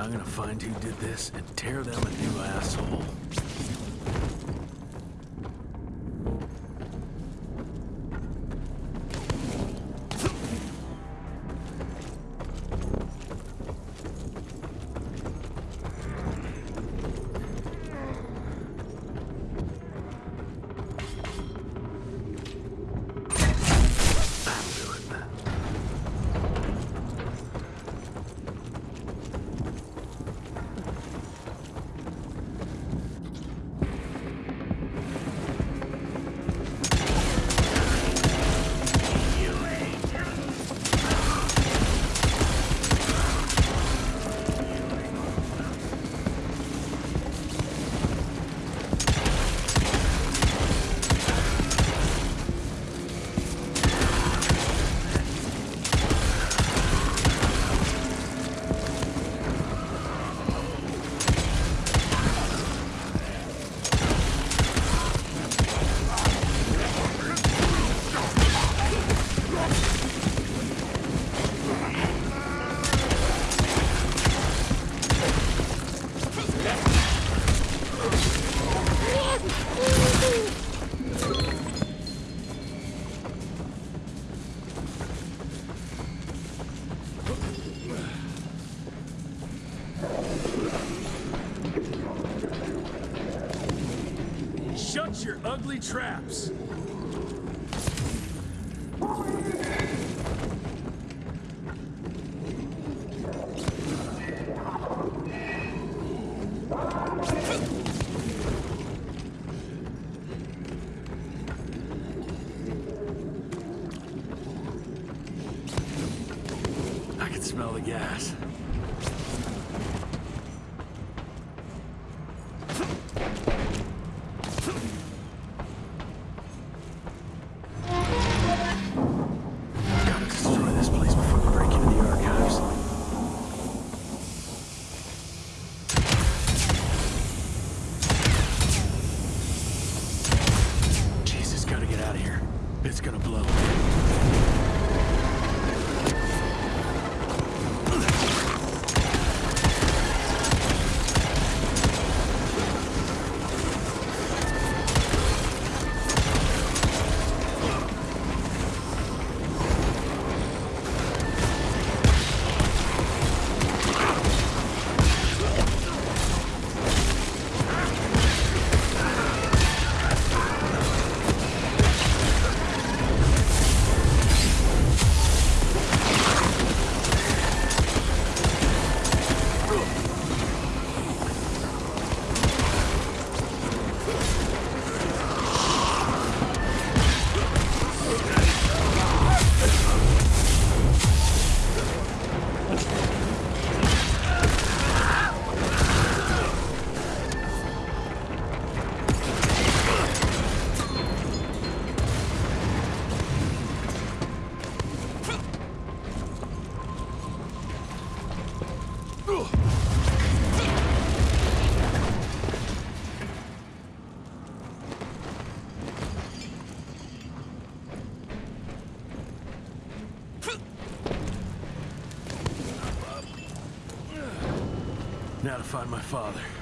I'm gonna find who did this and tear them a new asshole. Shut your ugly traps! I can smell the gas. Out of here. It's gonna blow. Now to find my father.